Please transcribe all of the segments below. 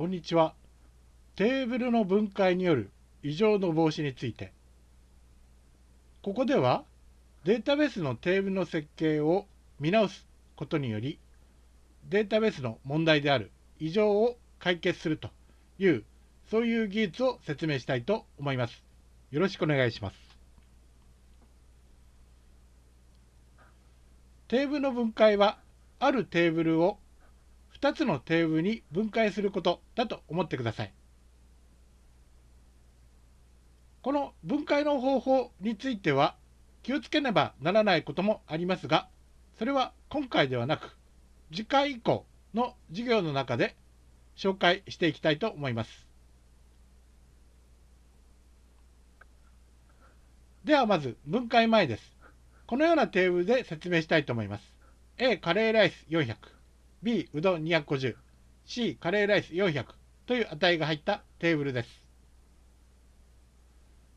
こんにちは。テーブルの分解による異常の防止について。ここではデータベースのテーブルの設計を見直すことにより、データベースの問題である異常を解決するという、そういう技術を説明したいと思います。よろしくお願いします。テーブルの分解は、あるテーブルを2つのテーブルに分解することだと思ってください。この分解の方法については気をつけねばならないこともありますが、それは今回ではなく、次回以降の授業の中で紹介していきたいと思います。ではまず分解前です。このようなテーブルで説明したいと思います。A カレーライス400。B うどん250 C カレーライス400という値が入ったテーブルです。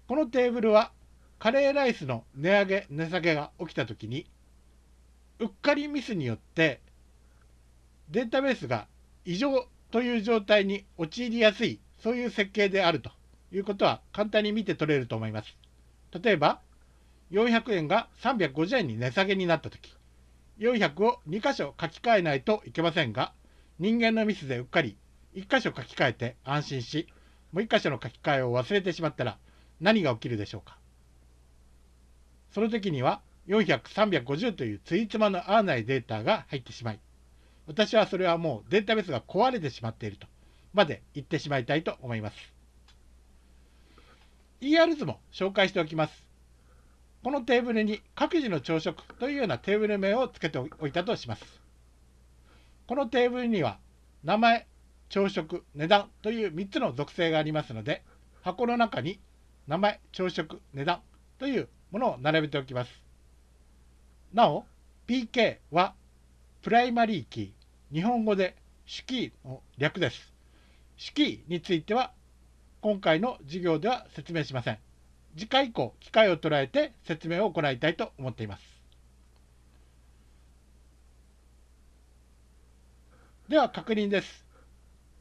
このテーブルはカレーライスの値上げ値下げが起きた時にうっかりミスによってデータベースが異常という状態に陥りやすいそういう設計であると。いうことは簡単に見て取れると思います。例えば400円が350円に値下げになった時。400を2箇所書き換えないといけませんが、人間のミスでうっかり1箇所書き換えて安心し、もう1箇所の書き換えを忘れてしまったら何が起きるでしょうか？その時には400、350というついつまの合わないデータが入ってしまい、私はそれはもうデータベースが壊れてしまっているとまで言ってしまいたいと思います。ER 図も紹介しておきます。このテーブルに各自の朝食というようなテーブル名を付けておいたとします。このテーブルには名前、朝食、値段という3つの属性がありますので、箱の中に名前、朝食、値段というものを並べておきます。なお、PK はプライマリーキー、日本語で主キーの略です。主キーについては今回の授業では説明しません。次回以降、機会を捉えて説明を行いたいと思っています。では確認です。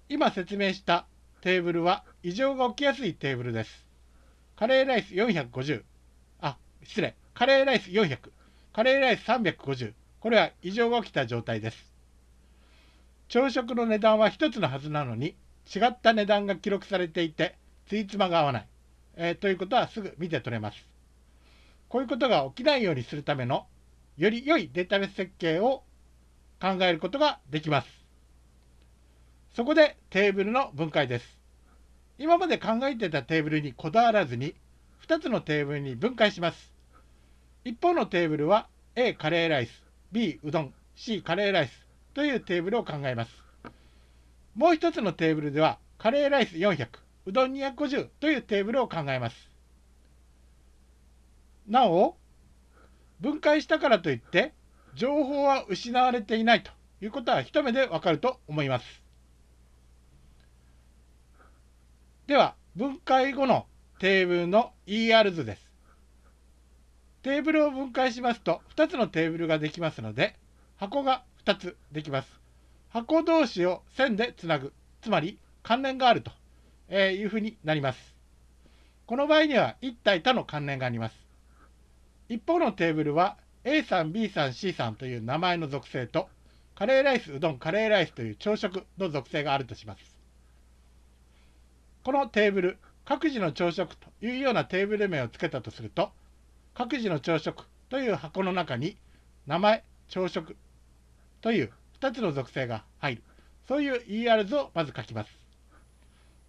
今説明したテーブルは異常が起きやすいテーブルです。カレーライス450、あ、失礼、カレーライス400、カレーライス350、これは異常が起きた状態です。朝食の値段は1つのはずなのに、違った値段が記録されていて、ついつまが合わない。えー、ということはすぐ見て取れます。こういうことが起きないようにするためのより良いデータベース設計を考えることができます。そこでテーブルの分解です。今まで考えてたテーブルにこだわらずに2つのテーブルに分解します。一方のテーブルは A カレーライス、B うどん、C カレーライスというテーブルを考えます。もう一つのテーブルではカレーライス400、うどん250というテーブルを考えます。なお、分解したからといって、情報は失われていないということは一目でわかると思います。では、分解後のテーブルの ER 図です。テーブルを分解しますと、2つのテーブルができますので、箱が2つできます。箱同士を線でつなぐ、つまり関連があるとえー、いうふうになります。この場合には一体他の関連があります。一方のテーブルは A さん、B さん、C さんという名前の属性とカレーライス、うどん、カレーライスという朝食の属性があるとします。このテーブル、各自の朝食というようなテーブル名を付けたとすると、各自の朝食という箱の中に名前、朝食という2つの属性が入る。そういう ER 図をまず書きます。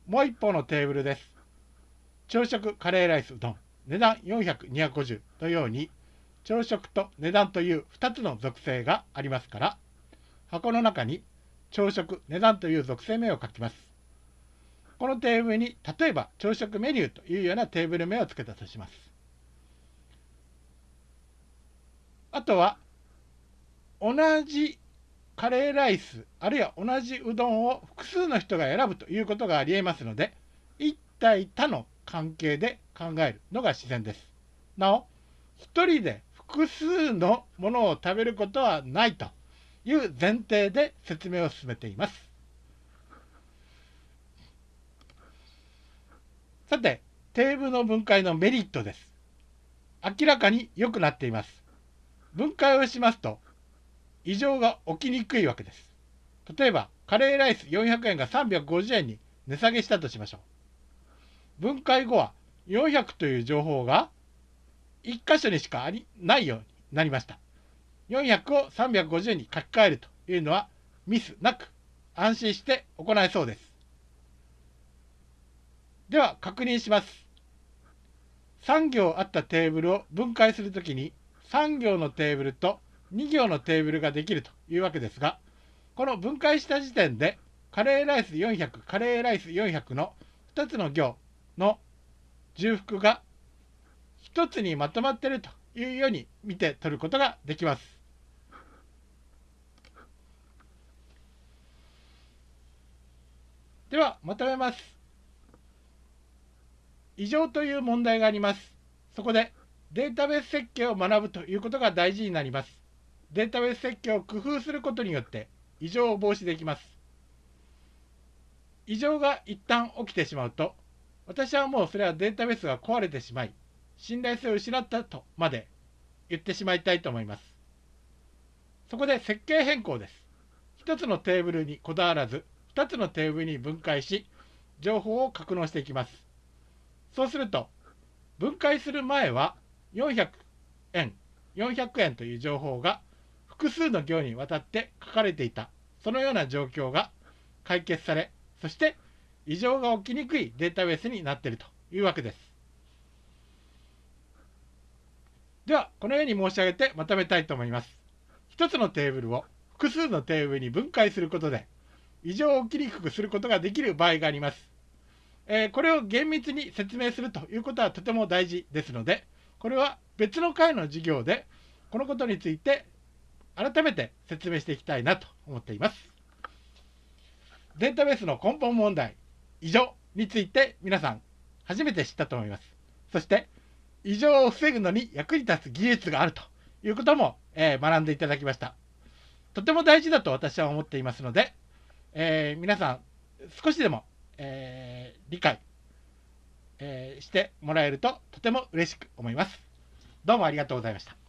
もう一方のテーブルです。朝食カレーライスうどん、値段400、250のように、朝食と値段という2つの属性がありますから、箱の中に朝食、値段という属性名を書きます。このテーブルに、例えば朝食メニューというようなテーブル名を付けたとします。あとは、同じカレーライス、あるいは同じうどんを複数の人が選ぶということがありえますので、一体他の関係で考えるのが自然です。なお、一人で複数のものを食べることはないという前提で説明を進めています。さて、テーブルの分解のメリットです。明らかに良くなっています。分解をしますと、異常が起きにくいわけです。例えば、カレーライス400円が350円に値下げしたとしましょう。分解後は400という情報が1箇所にしかありないようになりました。400を350円に書き換えるというのはミスなく安心して行えそうです。では確認します。3行あったテーブルを分解するときに3行のテーブルと2行のテーブルができるというわけですが、この分解した時点でカレーライス400、カレーライス400の2つの行の重複が1つにまとまっているというように見て取ることができます。ではまとめます。異常という問題があります。そこでデータベース設計を学ぶということが大事になります。データベース設計を工夫することによって異常を防止できます。異常が一旦起きてしまうと、私はもうそれはデータベースが壊れてしまい、信頼性を失ったとまで言ってしまいたいと思います。そこで設計変更です。1つのテーブルにこだわらず、2つのテーブルに分解し、情報を格納していきます。そうすると、分解する前は400円、400円という情報が複数の行にわたって書かれていた、そのような状況が解決され、そして異常が起きにくいデータベースになっているというわけです。では、このように申し上げてまとめたいと思います。1つのテーブルを複数のテーブルに分解することで、異常を起きにくくすることができる場合があります。えー、これを厳密に説明するということはとても大事ですので、これは別の回の授業で、このことについて改めて説明していきたいなと思っています。データベースの根本問題、異常について皆さん初めて知ったと思います。そして、異常を防ぐのに役に立つ技術があるということも、えー、学んでいただきました。とても大事だと私は思っていますので、えー、皆さん少しでも、えー、理解、えしてもらえるととても嬉しく思います。どうもありがとうございました。